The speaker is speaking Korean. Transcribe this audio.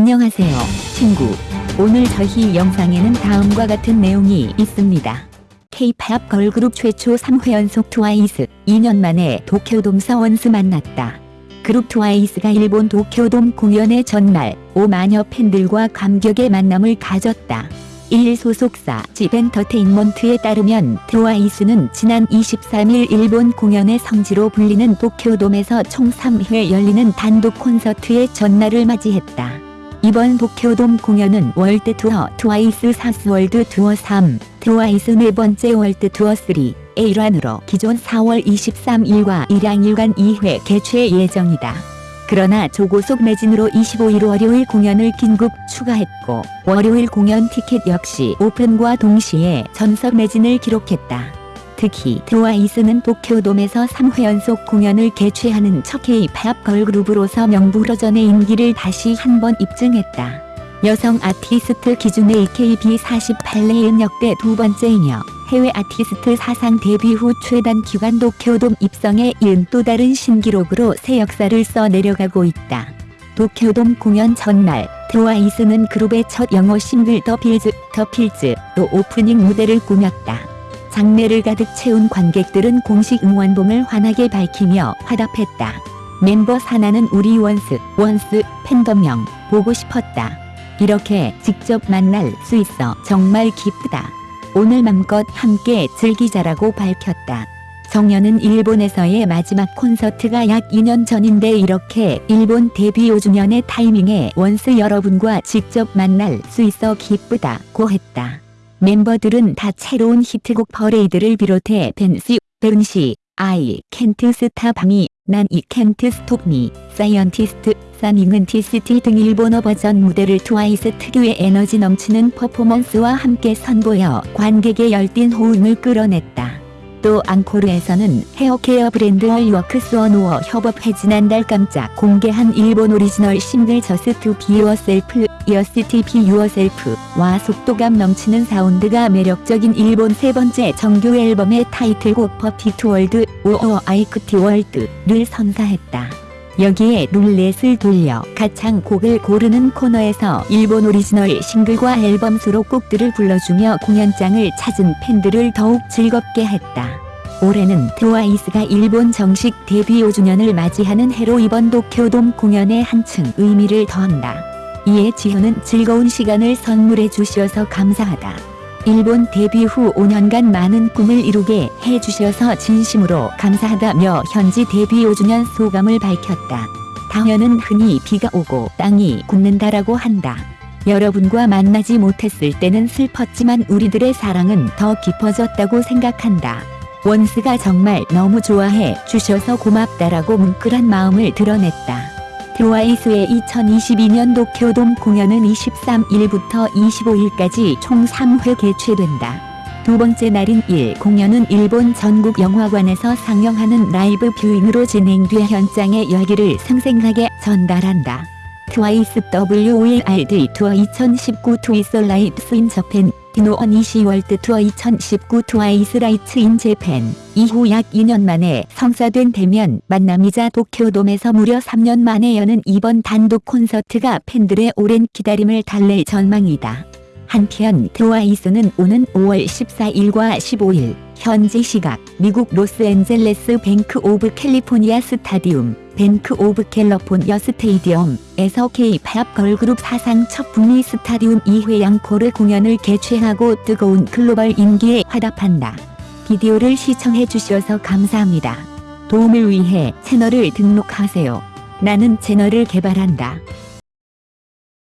안녕하세요, 친구. 오늘 저희 영상에는 다음과 같은 내용이 있습니다. K-팝 걸그룹 최초 3회 연속 트와이스 2년 만에 도쿄돔서 원스 만났다. 그룹 트와이스가 일본 도쿄돔 공연의 첫날 5만여 팬들과 감격의 만남을 가졌다. 1 소속사 JYP엔터테인먼트에 따르면 트와이스는 지난 23일 일본 공연의 성지로 불리는 도쿄돔에서 총 3회 열리는 단독 콘서트의 첫날을 맞이했다. 이번 도쿄돔 공연은 월드 투어 TWICE 4th World Tour 3, 트와이스 네 번째 월드 투어 3의 일환으로 기존 4월 23일과 일양일간 2회 개최 예정이다. 그러나 초고속 매진으로 25일 월요일 공연을 긴급 추가했고 월요일 공연 티켓 역시 오픈과 동시에 전석 매진을 기록했다. 특히 트와이스는 도쿄돔에서 3회 연속 공연을 개최하는 첫 K-팝 걸그룹으로서 명불허전의 인기를 다시 한번 입증했다. 여성 아티스트 기준의 AKB48 이래 역대 두 번째이며 해외 아티스트 사상 데뷔 후 최단 기간 도쿄돔 입성에 이은 또 다른 신기록으로 새 역사를 써 내려가고 있다. 도쿄돔 공연 전날 트와이스는 그룹의 첫 영어 싱글 The Feels, The Feels로 오프닝 무대를 꾸몄다. 장내를 가득 채운 관객들은 공식 응원봉을 환하게 밝히며 화답했다. 멤버 사나는 우리 원스, 원스 팬덤명 보고 싶었다. 이렇게 직접 만날 수 있어 정말 기쁘다. 오늘 맘껏 함께 즐기자라고 밝혔다. 정연은 일본에서의 마지막 콘서트가 약 2년 전인데 이렇게 일본 데뷔 5주년의 타이밍에 원스 여러분과 직접 만날 수 있어 기쁘다고 했다. 멤버들은 다채로운 히트곡 퍼레이드를 비롯해 벤시, 벤시, 아이, 캔트 스타 방이, 난이 캔트 스톱미, 사이언티스트, 사닝은 티스티 등 일본어 버전 무대를 트와이스 특유의 에너지 넘치는 퍼포먼스와 함께 선보여 관객의 열띤 호응을 끌어냈다. 또 앙코르에서는 헤어케어 브랜드 월워크스 원우어 협업해 지난달 깜짝 공개한 일본 오리지널 싱글 저스 투비 유어셀프 여스티 비 유어셀프와 속도감 넘치는 사운드가 매력적인 일본 세 번째 정규 앨범의 타이틀곡 퍼피트 월드 오어 아이크티 월드를 선사했다. 여기에 룰렛을 돌려 가창 곡을 고르는 코너에서 일본 오리지널 싱글과 앨범 수록곡들을 불러주며 공연장을 찾은 팬들을 더욱 즐겁게 했다. 올해는 트와이스가 일본 정식 데뷔 5주년을 맞이하는 해로 이번 도쿄돔 공연에 한층 의미를 더한다. 이에 지효는 즐거운 시간을 선물해 주셔서 감사하다. 일본 데뷔 후 5년간 많은 꿈을 이루게 해주셔서 진심으로 감사하다며 현지 데뷔 5주년 소감을 밝혔다. 당연은 흔히 비가 오고 땅이 굳는다라고 한다. 여러분과 만나지 못했을 때는 슬펐지만 우리들의 사랑은 더 깊어졌다고 생각한다. 원스가 정말 너무 좋아해 주셔서 고맙다라고 뭉클한 마음을 드러냈다. 트와이스의 2022년 도쿄돔 공연은 23일부터 25일까지 총 3회 개최된다. 두 번째 날인 1 공연은 일본 전국 영화관에서 상영하는 라이브 뷰잉으로 진행돼 현장의 열기를 생생하게 전달한다. 트와이스 WOLRD 투어 2019 트위스 라이프스 인 저펜 디노언 이시 월드 투어 2019 트와이스 라이츠 인 재팬 이후 약 2년 만에 성사된 대면 만남이자 도쿄돔에서 무려 3년 만에 여는 이번 단독 콘서트가 팬들의 오랜 기다림을 달랠 전망이다. 한편 트와이스는 오는 5월 14일과 15일 현지 시각 미국 로스앤젤레스 뱅크 오브 캘리포니아 스타디움 Bank of California Stadium에서 K-팝 걸그룹 사상 첫 북미 스타디움 2회 앙코르 공연을 개최하고 뜨거운 글로벌 인기에 화답한다. 비디오를 시청해 주셔서 감사합니다. 도움을 위해 채널을 등록하세요. 나는 채널을 개발한다.